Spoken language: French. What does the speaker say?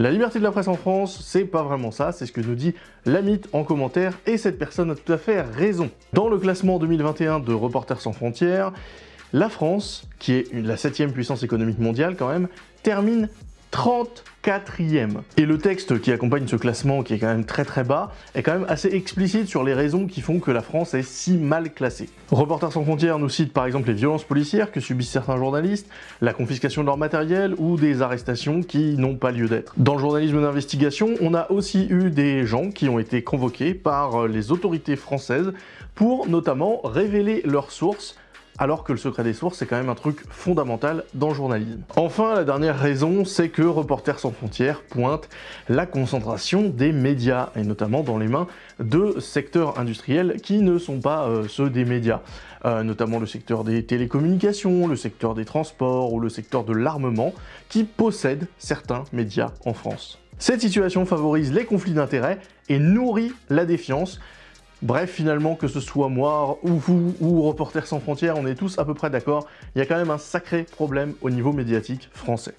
La liberté de la presse en France, c'est pas vraiment ça, c'est ce que nous dit Lamite en commentaire, et cette personne a tout à fait raison. Dans le classement 2021 de Reporters sans frontières, la France, qui est la septième puissance économique mondiale quand même, termine 34e. Et le texte qui accompagne ce classement, qui est quand même très très bas, est quand même assez explicite sur les raisons qui font que la France est si mal classée. Reporters sans frontières nous cite par exemple les violences policières que subissent certains journalistes, la confiscation de leur matériel ou des arrestations qui n'ont pas lieu d'être. Dans le journalisme d'investigation, on a aussi eu des gens qui ont été convoqués par les autorités françaises pour notamment révéler leurs sources alors que le secret des sources, c'est quand même un truc fondamental dans le journalisme. Enfin, la dernière raison, c'est que Reporters sans frontières pointe la concentration des médias, et notamment dans les mains de secteurs industriels qui ne sont pas euh, ceux des médias, euh, notamment le secteur des télécommunications, le secteur des transports ou le secteur de l'armement, qui possèdent certains médias en France. Cette situation favorise les conflits d'intérêts et nourrit la défiance, Bref, finalement, que ce soit moi ou vous ou Reporters sans frontières, on est tous à peu près d'accord, il y a quand même un sacré problème au niveau médiatique français.